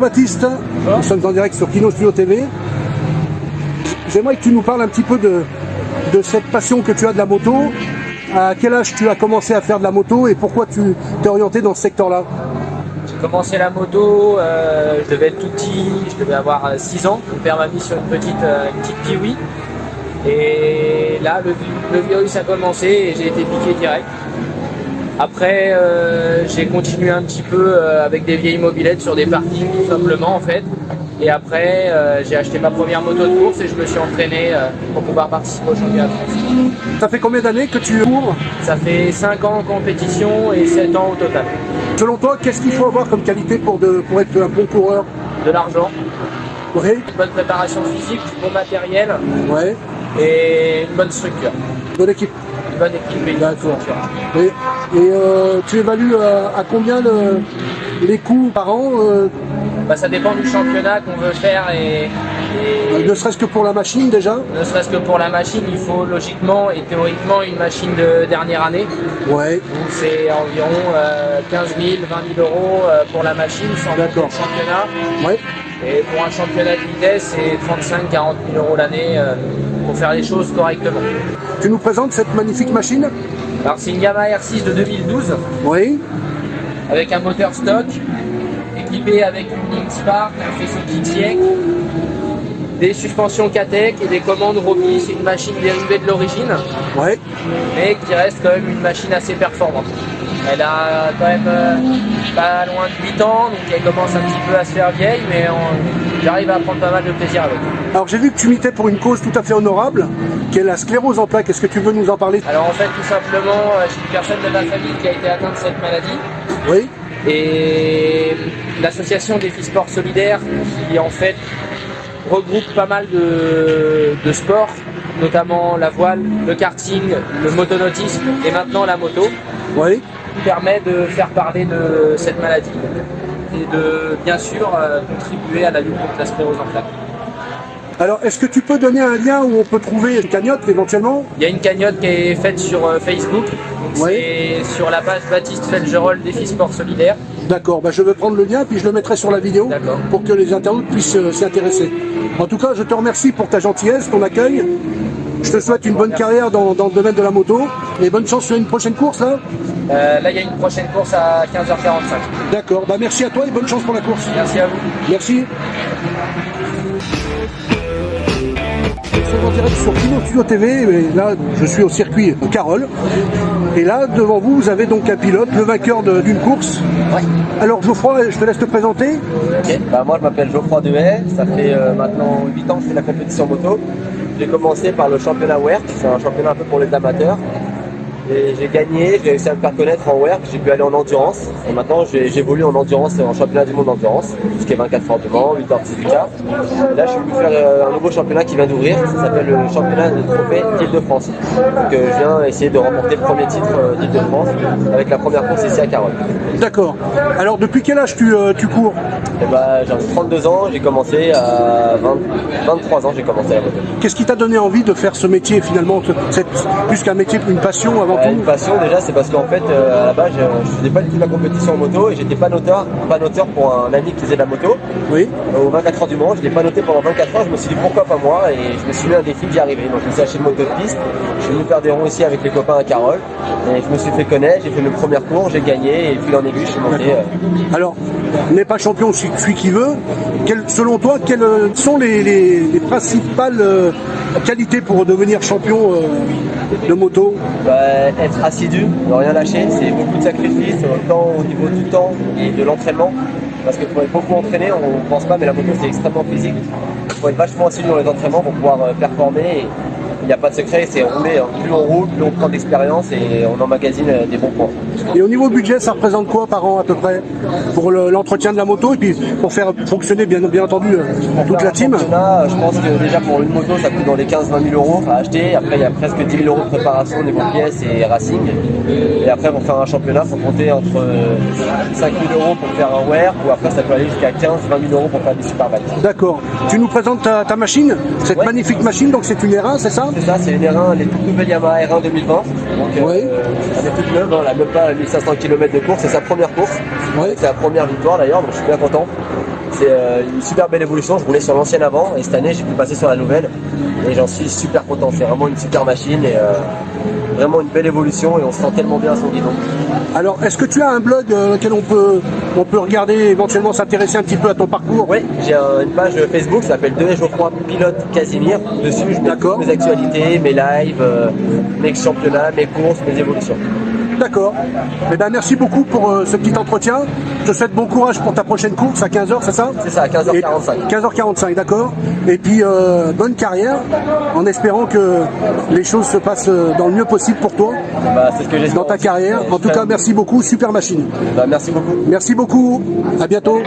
Baptiste, nous sommes en direct sur Kino Studio TV. J'aimerais que tu nous parles un petit peu de, de cette passion que tu as de la moto. À quel âge tu as commencé à faire de la moto et pourquoi tu t'es orienté dans ce secteur-là? J'ai commencé la moto, euh, je devais être tout petit, je devais avoir 6 ans. Mon père m'a mis sur une petite, euh, une petite kiwi. Et là, le, le virus a commencé et j'ai été piqué direct. Après, euh, j'ai continué un petit peu euh, avec des vieilles mobilettes sur des parkings, tout simplement en fait. Et après, euh, j'ai acheté ma première moto de course et je me suis entraîné pour pouvoir participer au championnat de France. Ça fait combien d'années que tu cours Ça fait 5 ans en compétition et 7 ans au total. Selon toi, qu'est-ce qu'il faut avoir comme qualité pour, de, pour être un bon coureur De l'argent, Oui, une bonne préparation physique, du bon matériel ouais, et une bonne structure. bonne équipe. Bonne D'accord. Et, et, euh, tu évalues à, à combien le- les coûts par an, euh, Bah, ça dépend du championnat qu'on veut faire et, et ne serait-ce que pour la machine déjà? Ne serait-ce que pour la machine, il faut logiquement et théoriquement une machine de dernière année. Ouais, Donc c'est environ euh, 15 000, 20 000 euros euh, pour la machine sans le championnat. ouais. Et pour un championnat de vitesse, c'est 35 40 000 euros l'année euh, pour faire les choses correctement. Tu nous présentes cette magnifique machine Alors c'est une Yamaha R6 de 2012 Oui, avec un moteur stock équipé avec une ligne Spark, un faisceau Kitiek, des suspensions Katec et des commandes Roby. C'est une machine dérivée de l'origine, ouais. mais qui reste quand même une machine assez performante. Elle a quand même euh, pas loin de 8 ans, donc elle commence un petit peu à se faire vieille, mais j'arrive à prendre pas mal de plaisir avec. Alors j'ai vu que tu militais pour une cause tout à fait honorable, qui est la sclérose en plaques. Est-ce que tu veux nous en parler? Alors en fait, tout simplement, euh, j'ai une personne de ma famille qui a été atteinte de cette maladie. Oui, et l'association des filles sport solidaires qui en fait regroupe pas mal de, de sports, notamment la voile, le karting, le motonautisme et maintenant la moto, oui. Permet de faire parler de cette maladie et de bien sûr euh, contribuer à la lutte contre la sclérose en plaques. Alors est-ce que tu peux donner un lien où on peut trouver une cagnotte éventuellement? Il y a une cagnotte qui est faite sur euh, Facebook, Ouais. c'est sur la page Baptiste Felgerol filles sport solidaires. D'accord, bah, je vais prendre le lien puis je le mettrai sur la vidéo pour que les internautes puissent euh, s'y intéresser. En tout cas, je te remercie pour ta gentillesse, ton accueil. Je te souhaite une bonne carrière dans, dans le domaine de la moto et bonne chance sur une prochaine course là. Euh, là, il y a une prochaine course à 15h45. D'accord, bah merci à toi et bonne chance pour la course. Merci à vous. Merci. En direct sur Kino Studio TV, et là je suis au circuit Carole. Et là devant vous, vous avez donc un pilote, le vainqueur d'une course. Ouais. Alors Geoffroy, je te laisse te présenter. Ok. Bah, moi je m'appelle Geoffroy Dehaye, ça fait euh, maintenant 8 ans que je fais la compétition moto. J'ai commencé par le championnat WERC, c'est un championnat un peu pour les amateurs. J'ai gagné, j'ai réussi à me faire connaître en WERC, j'ai pu aller en endurance. Et maintenant j'ai- j'évolue en endurance et en championnat du monde d'endurance, tout ce qui est 24 heures du Mans, 8 heures 18 cas. Et là je suis venu faire euh, un nouveau championnat qui vient d'ouvrir, ça s'appelle le championnat de trophée d'Île-de-France. Donc euh, je viens essayer de remporter le premier titre euh, d'Île-de-France avec la première course ici à Carole. D'accord. Alors depuis quel âge tu, euh, tu cours? Bah, j'ai 32 ans, j'ai commencé à 20 23 ans, j'ai commencé moto. Qu'est-ce qui t'a donné envie de faire ce métier finalement c'est Plus qu'un métier, une passion avant une passion déjà, c'est parce qu'en fait, euh, à la base, je, je faisais pas du tout de la compétition en moto et j'étais pas noteur, pas noteur pour un ami qui faisait de la moto. Oui. Euh, Au 24 heures du Mans, je l'ai pas noté pendant 24 heures, je me suis dit pourquoi pas moi? Et je me suis mis un défi d'y arriver. Donc je me suis acheté une moto de piste, je suis venu faire des ronds ici avec les copains à Carole et je me suis fait connaître, j'ai fait mes premières cours, j'ai gagné et puis en aiguille, je suis monté. euh, Alors, n'est pas champion, celui qui veut. Quel- selon toi, quelles euh, sont les, les- les principales qualités pour devenir champion euh, de moto Bah, être assidu, ne rien lâcher, c'est beaucoup de sacrifices, autant au niveau du temps et de l'entraînement. Parce que pour être beaucoup entraîné, on ne pense pas, mais la moto c'est extrêmement physique. Il faut être vachement assidu dans les entraînements pour pouvoir euh, performer. Il n'y a pas de secret, c'est rouler. hein. Plus on roule, plus on prend d'expérience et on emmagasine euh, des bons points. Et au niveau budget, ça représente quoi par an à peu près pour le- l'entretien de la moto et puis pour faire fonctionner bien, bien entendu euh, toute la team? Je pense que déjà pour une moto, ça coûte dans les 15-20 000 euros à acheter. Après, il y a presque 10 000 euros de préparation au niveau pièces et racing. Et après, pour faire un championnat, il faut compter entre euh, 5 000 euros pour faire un wear ou après, ça peut aller jusqu'à 15-20 000 euros pour faire des superbikes. D'accord. Tu nous présentes ta, ta machine, cette Ouais. magnifique machine, donc c'est une R1, c'est ça? C'est ça, c'est une R1, les toutes nouvelles Yamaha R1 2020. Donc, euh, Ouais. elle est toute neuve, hein, elle a même pas 1500 km de course, c'est sa première course. Ouais. C'est sa première victoire d'ailleurs, donc je suis bien content. c'est euh, une super belle évolution. Je roulais sur l'ancienne avant et cette année j'ai pu passer sur la nouvelle et j'en suis super content. C'est vraiment une super machine et euh, vraiment une belle évolution et on se sent tellement bien à son guidon. Alors, est-ce que tu as un blog euh, auquel on peut, on peut regarder, éventuellement s'intéresser un petit peu à ton parcours? Oui, j'ai un- une page Facebook qui s'appelle 2 Geoffroy Pilote Casimir. Dessus, je mets mes actualités, mes lives, mes championnats, mes courses, mes évolutions. D'accord. Eh ben, merci beaucoup pour euh, ce petit entretien. Je te souhaite bon courage pour ta prochaine course à 15h, c'est ça? C'est ça, à 15h45. 15h45, d'accord. Et puis, euh, bonne carrière, en espérant que les choses se passent euh, dans le mieux possible pour toi, Bah, ce que dans ta aussi. carrière. En tout cas, merci beaucoup, super machine. Bah, merci beaucoup. Merci beaucoup, à bientôt.